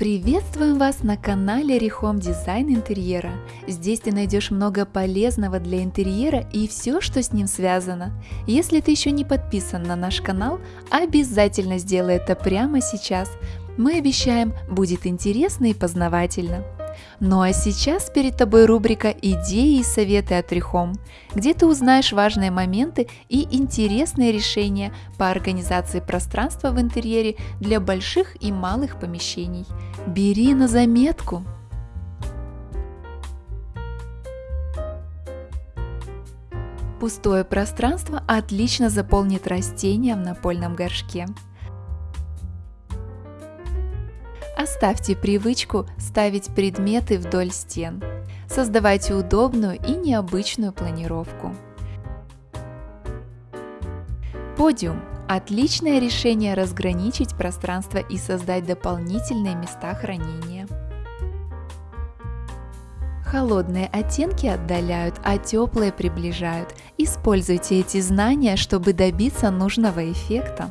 Приветствуем вас на канале Rehome Дизайн Интерьера. Здесь ты найдешь много полезного для интерьера и все, что с ним связано. Если ты еще не подписан на наш канал, обязательно сделай это прямо сейчас. Мы обещаем, будет интересно и познавательно. Ну а сейчас перед тобой рубрика «Идеи и советы от Рихом», где ты узнаешь важные моменты и интересные решения по организации пространства в интерьере для больших и малых помещений. Бери на заметку! Пустое пространство отлично заполнит растения в напольном горшке. Оставьте привычку ставить предметы вдоль стен. Создавайте удобную и необычную планировку. Подиум – отличное решение разграничить пространство и создать дополнительные места хранения. Холодные оттенки отдаляют, а теплые приближают. Используйте эти знания, чтобы добиться нужного эффекта.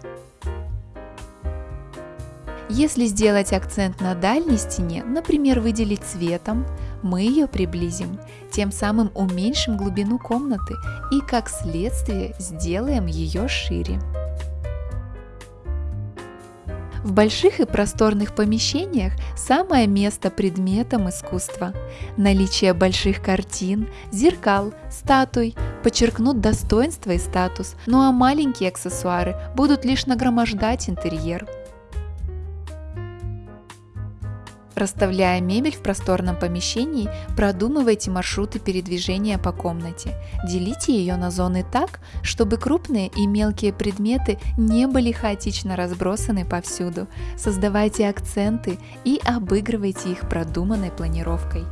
Если сделать акцент на дальней стене, например, выделить цветом, мы ее приблизим, тем самым уменьшим глубину комнаты и, как следствие, сделаем ее шире. В больших и просторных помещениях самое место предметам искусства. Наличие больших картин, зеркал, статуй подчеркнут достоинство и статус, ну а маленькие аксессуары будут лишь нагромождать интерьер. Расставляя мебель в просторном помещении, продумывайте маршруты передвижения по комнате. Делите ее на зоны так, чтобы крупные и мелкие предметы не были хаотично разбросаны повсюду. Создавайте акценты и обыгрывайте их продуманной планировкой.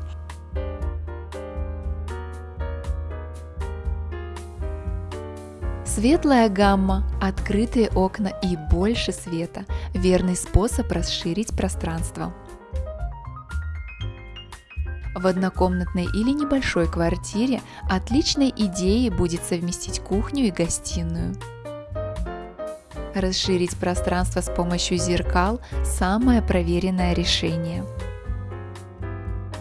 Светлая гамма, открытые окна и больше света – верный способ расширить пространство. В однокомнатной или небольшой квартире отличной идеей будет совместить кухню и гостиную. Расширить пространство с помощью зеркал – самое проверенное решение.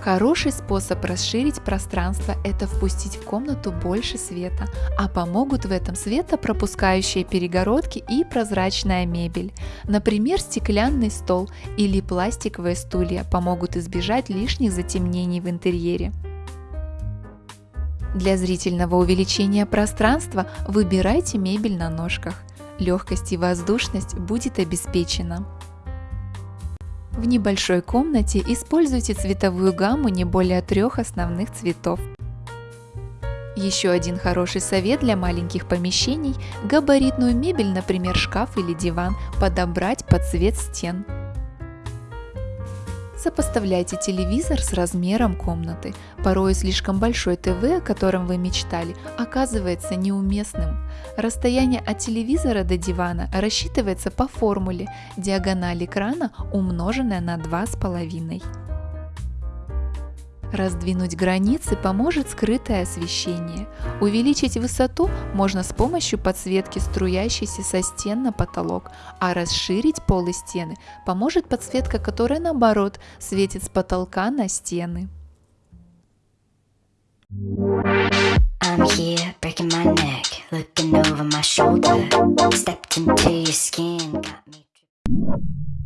Хороший способ расширить пространство – это впустить в комнату больше света, а помогут в этом светопропускающие перегородки и прозрачная мебель. Например, стеклянный стол или пластиковые стулья помогут избежать лишних затемнений в интерьере. Для зрительного увеличения пространства выбирайте мебель на ножках. Легкость и воздушность будет обеспечена. В небольшой комнате используйте цветовую гамму не более трех основных цветов. Еще один хороший совет для маленьких помещений – габаритную мебель, например шкаф или диван, подобрать под цвет стен. Сопоставляйте телевизор с размером комнаты. Порой слишком большой ТВ, о котором вы мечтали, оказывается неуместным. Расстояние от телевизора до дивана рассчитывается по формуле диагональ экрана умноженная на 2,5. Раздвинуть границы поможет скрытое освещение. Увеличить высоту можно с помощью подсветки, струящейся со стен на потолок, а расширить полы стены поможет подсветка, которая наоборот светит с потолка на стены. I'm here breaking my